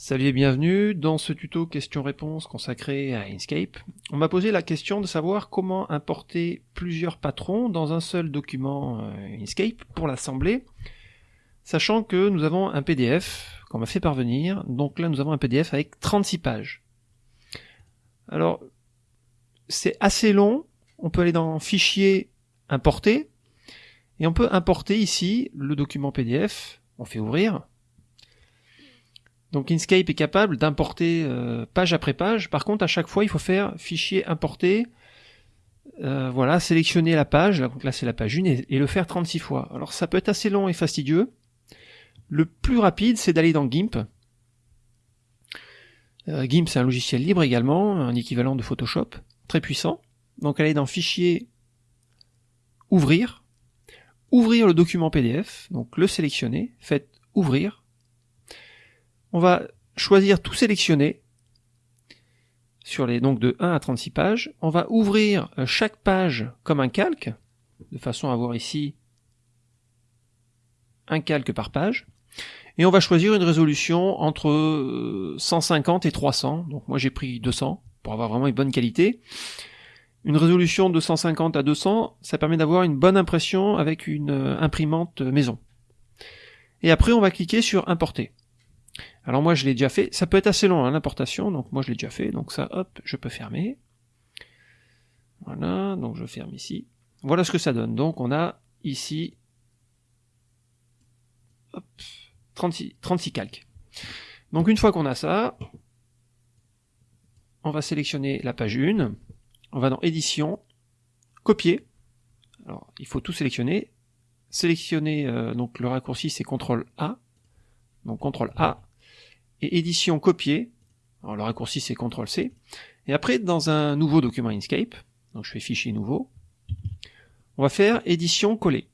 Salut et bienvenue dans ce tuto questions-réponses consacré à Inkscape. On m'a posé la question de savoir comment importer plusieurs patrons dans un seul document euh, Inkscape pour l'assembler, sachant que nous avons un PDF qu'on m'a fait parvenir, donc là nous avons un PDF avec 36 pages. Alors, c'est assez long, on peut aller dans Fichier, Importer, et on peut importer ici le document PDF, on fait ouvrir, donc Inkscape est capable d'importer euh, page après page. Par contre, à chaque fois, il faut faire fichier importer. Euh, voilà, sélectionner la page, là c'est la page 1, et, le faire 36 fois. Alors ça peut être assez long et fastidieux. Le plus rapide, c'est d'aller dans GIMP. Euh, GIMP, c'est un logiciel libre également, un équivalent de Photoshop, très puissant. Donc aller dans Fichier, Ouvrir, ouvrir le document PDF, donc le sélectionner, faites Ouvrir, on va choisir tout sélectionner sur les donc de 1 à 36 pages. On va ouvrir euh, chaque page comme un calque, de façon à avoir ici un calque par page. Et on va choisir une résolution entre 150 euh, et 300. Donc moi j'ai pris 200 pour avoir vraiment une bonne qualité. Une résolution de 150 à 200, ça permet d'avoir une bonne impression avec une euh, imprimante maison. Et après on va cliquer sur importer. Alors moi je l'ai déjà fait, ça peut être assez long hein, l'importation, donc moi je l'ai déjà fait, donc ça hop, je peux fermer. Voilà, donc je ferme ici. Voilà ce que ça donne. Donc on a ici hop, 36, 36 calques. Donc une fois qu'on a ça, on va sélectionner la page 1, on va dans édition, copier. Alors il faut tout sélectionner. Sélectionner euh, donc le raccourci c'est CTRL A. Donc CTRL A et édition copier. Alors le raccourci c'est CTRL C. Et après dans un nouveau document Inkscape, donc je fais fichier nouveau, on va faire édition coller.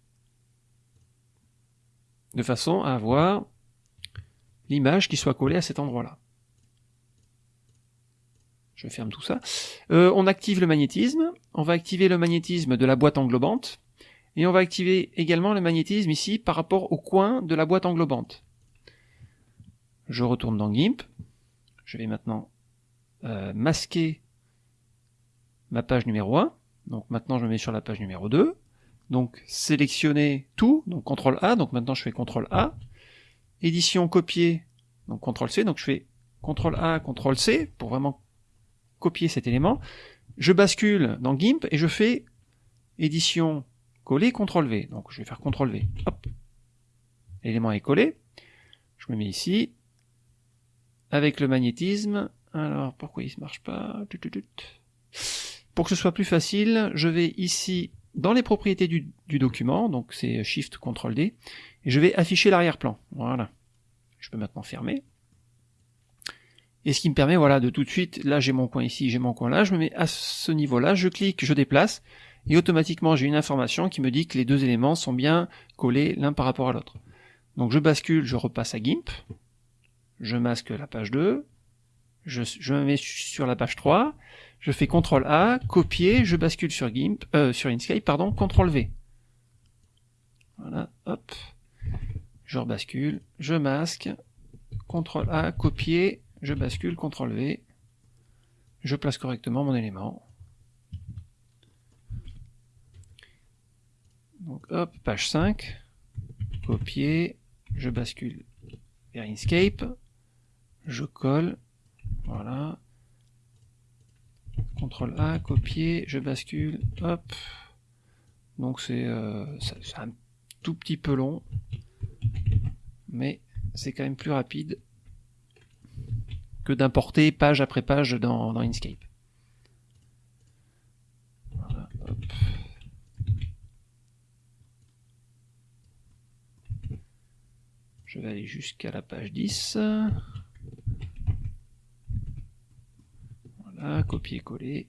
De façon à avoir l'image qui soit collée à cet endroit-là. Je ferme tout ça. Euh, on active le magnétisme. On va activer le magnétisme de la boîte englobante. Et on va activer également le magnétisme ici par rapport au coin de la boîte englobante je retourne dans GIMP, je vais maintenant euh, masquer ma page numéro 1, donc maintenant je me mets sur la page numéro 2, donc sélectionner tout, donc CTRL A, donc maintenant je fais CTRL A, édition copier, donc CTRL C, donc je fais CTRL A, CTRL C pour vraiment copier cet élément, je bascule dans GIMP et je fais édition coller, CTRL V, donc je vais faire CTRL V, hop, l'élément est collé, je me mets ici, avec le magnétisme. Alors, pourquoi il ne marche pas? Pour que ce soit plus facile, je vais ici dans les propriétés du, document, donc c'est Shift CTRL D, et je vais afficher l'arrière-plan. Voilà. Je peux maintenant fermer. Et ce qui me permet, voilà, de tout de suite, là j'ai mon coin ici, j'ai mon coin là, je me mets à ce niveau-là, je clique, je déplace, et automatiquement j'ai une information qui me dit que les deux éléments sont bien collés l'un par rapport à l'autre. Donc je bascule, je repasse à GIMP, je masque la page 2, je, me mets sur la page 3, je fais CTRL A, copier, je bascule sur GIMP, euh, sur Inkscape, pardon, CTRL V. Voilà, hop, je rebascule, je masque, CTRL A, copier, je bascule, CTRL V, je place correctement mon élément. Donc hop, page 5, copier, je bascule vers Inkscape, je colle, voilà, CTRL A, copier, je bascule, hop, donc c'est euh, un tout petit peu long, mais c'est quand même plus rapide que d'importer page après page dans, dans Inkscape. Je vais aller jusqu'à la page 10. Copier-coller.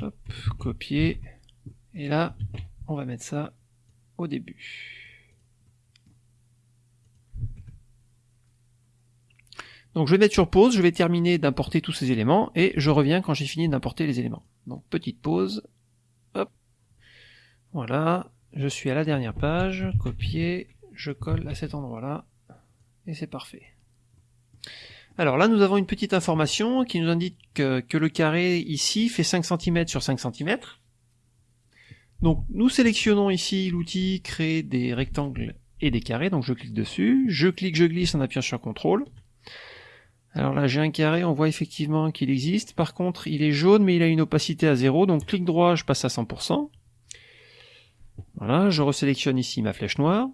Hop, copier. Et là, on va mettre ça au début. Donc je vais mettre sur pause, je vais terminer d'importer tous ces éléments et je reviens quand j'ai fini d'importer les éléments. Donc petite pause. Hop. Voilà. je suis à la dernière page, copier, je colle à cet endroit-là, et c'est parfait. Alors là, nous avons une petite information qui nous indique que, le carré ici fait 5 cm sur 5 cm. Donc nous sélectionnons ici l'outil créer des rectangles et des carrés, donc je clique dessus, je clique, je glisse en appuyant sur CTRL. Alors là j'ai un carré, on voit effectivement qu'il existe, par contre il est jaune mais il a une opacité à 0, donc clic droit je passe à 100%. Voilà, je resélectionne ici ma flèche noire.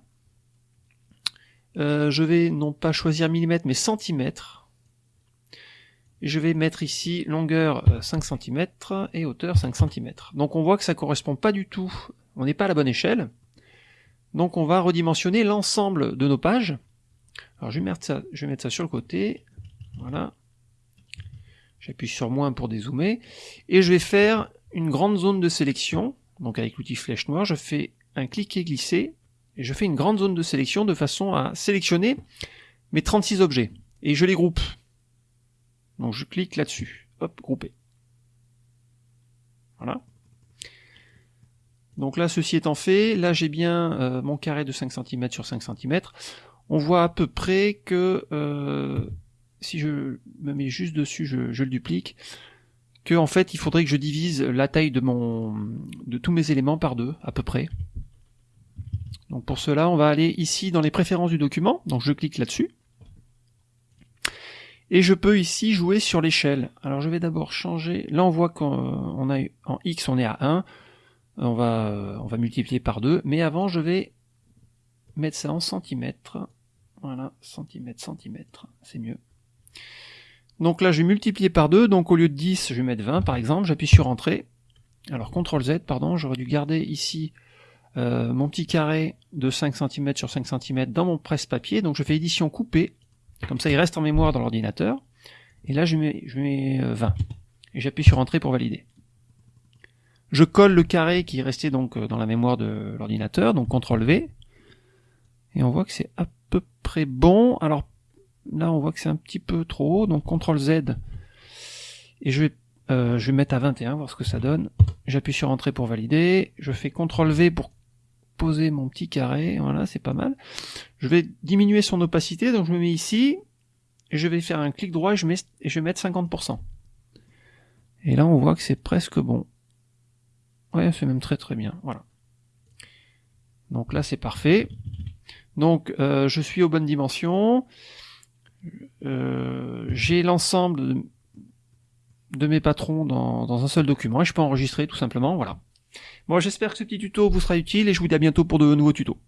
Euh, je vais non pas choisir millimètre mais centimètre. Et je vais mettre ici longueur 5 euh, cm et hauteur 5 cm. Donc on voit que ça correspond pas du tout, on n'est pas à la bonne échelle. Donc on va redimensionner l'ensemble de nos pages. Alors je vais, mettre ça, je vais mettre ça sur le côté. Voilà. J'appuie sur moins pour dézoomer. Et je vais faire une grande zone de sélection. Donc avec l'outil flèche noire, je fais un cliquer glisser. Et je fais une grande zone de sélection de façon à sélectionner mes 36 objets. Et je les groupe. Donc je clique là-dessus. Hop, grouper. Voilà. Donc là, ceci étant fait, là j'ai bien euh, mon carré de 5 cm sur 5 cm. On voit à peu près que, euh, si je me mets juste dessus, je, le duplique, que en fait il faudrait que je divise la taille de, mon, de tous mes éléments par deux, à peu près. Donc pour cela, on va aller ici dans les préférences du document, donc je clique là-dessus. Et je peux ici jouer sur l'échelle. Alors je vais d'abord changer, là on voit qu'en a en X on est à 1, on va, on va multiplier par 2, mais avant je vais mettre ça en centimètres. Voilà, centimètres, centimètres, c'est mieux. Donc là, je vais multiplier par 2, donc au lieu de 10, je vais mettre 20 par exemple, j'appuie sur Entrée. Alors CTRL Z, pardon, j'aurais dû garder ici euh, mon petit carré de 5 cm sur 5 cm dans mon presse-papier, donc je fais édition coupée, comme ça il reste en mémoire dans l'ordinateur, et là je mets, je mets 20, euh, et j'appuie sur Entrée pour valider. Je colle le carré qui est resté donc euh, dans la mémoire de l'ordinateur, donc CTRL V. Et on voit que c'est à peu près bon. Alors là, on voit que c'est un petit peu trop haut, donc CTRL Z. Et je vais, euh, je vais mettre à 21, voir ce que ça donne. J'appuie sur Entrée pour valider. Je fais CTRL V pour poser mon petit carré. Voilà, c'est pas mal. Je vais diminuer son opacité, donc je me mets ici. Et je vais faire un clic droit et je, mets, vais mettre 50%. Et là, on voit que c'est presque bon. Ouais, c'est même très très bien. Voilà. Donc là, c'est parfait. Donc, euh, je suis aux bonnes dimensions. Euh, j'ai l'ensemble de, mes patrons dans, un seul document et je peux enregistrer tout simplement. Voilà. Bon, j'espère que ce petit tuto vous sera utile et je vous dis à bientôt pour de nouveaux tutos.